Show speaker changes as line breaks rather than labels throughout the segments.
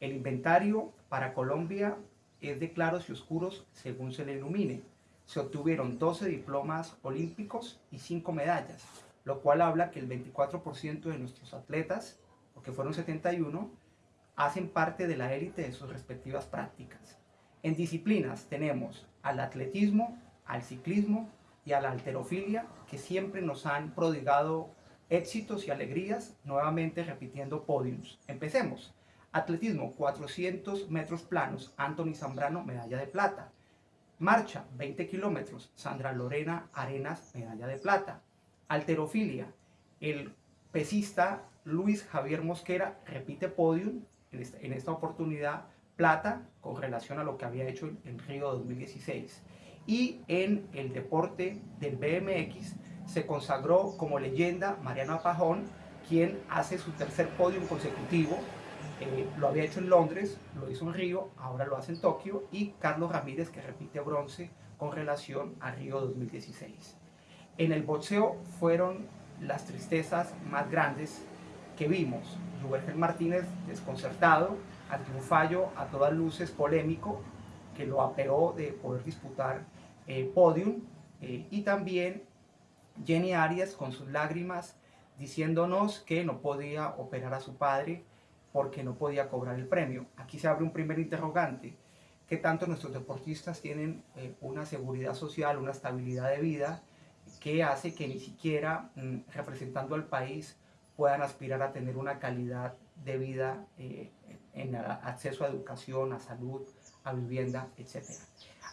El inventario para Colombia es de claros y oscuros según se le ilumine. Se obtuvieron 12 diplomas olímpicos y 5 medallas, lo cual habla que el 24% de nuestros atletas, porque fueron 71, hacen parte de la élite de sus respectivas prácticas. En disciplinas tenemos al atletismo, al ciclismo y a la alterofilia, que siempre nos han prodigado éxitos y alegrías, nuevamente repitiendo podiums. Empecemos. Atletismo, 400 metros planos, Anthony Zambrano, medalla de plata. Marcha, 20 kilómetros, Sandra Lorena Arenas, medalla de plata. Alterofilia, el pesista Luis Javier Mosquera repite podium, en esta, oportunidad plata, con relación a lo que había hecho en Río 2016. Y en el deporte del BMX se consagró como leyenda Mariano Pajón, quien hace su tercer podium consecutivo eh, lo había hecho en Londres, lo hizo en Río, ahora lo hace en Tokio y Carlos Ramírez que repite bronce con relación a Río 2016. En el boxeo fueron las tristezas más grandes que vimos. Ruberger Martínez desconcertado ante un fallo a todas luces polémico que lo apeó de poder disputar eh, podium eh, y también Jenny Arias con sus lágrimas diciéndonos que no podía operar a su padre porque no podía cobrar el premio. Aquí se abre un primer interrogante. ¿Qué tanto nuestros deportistas tienen eh, una seguridad social, una estabilidad de vida que hace que ni siquiera mm, representando al país puedan aspirar a tener una calidad de vida eh, en acceso a educación, a salud, a vivienda, etc.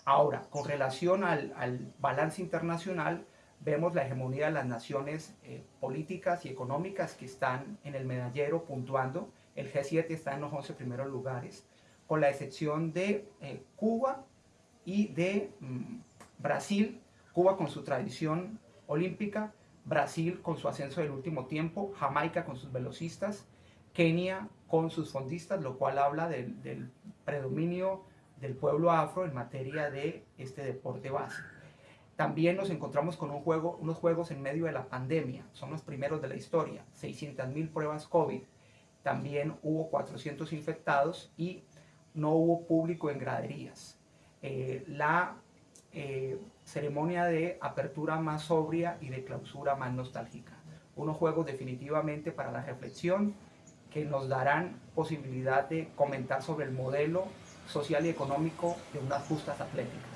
Ahora, con relación al, balance internacional, vemos la hegemonía de las naciones eh, políticas y económicas que están en el medallero puntuando el G7 está en los 11 primeros lugares, con la excepción de eh, Cuba y de mm, Brasil, Cuba con su tradición olímpica, Brasil con su ascenso del último tiempo, Jamaica con sus velocistas, Kenia con sus fondistas, lo cual habla del, predominio del pueblo afro en materia de este deporte base. También nos encontramos con un juego, unos juegos en medio de la pandemia, son los primeros de la historia, 600.000 pruebas COVID, también hubo 400 infectados y no hubo público en graderías. Eh, la eh, ceremonia de apertura más sobria y de clausura más nostálgica. Unos juegos definitivamente para la reflexión que nos darán posibilidad de comentar sobre el modelo social y económico de unas justas atléticas.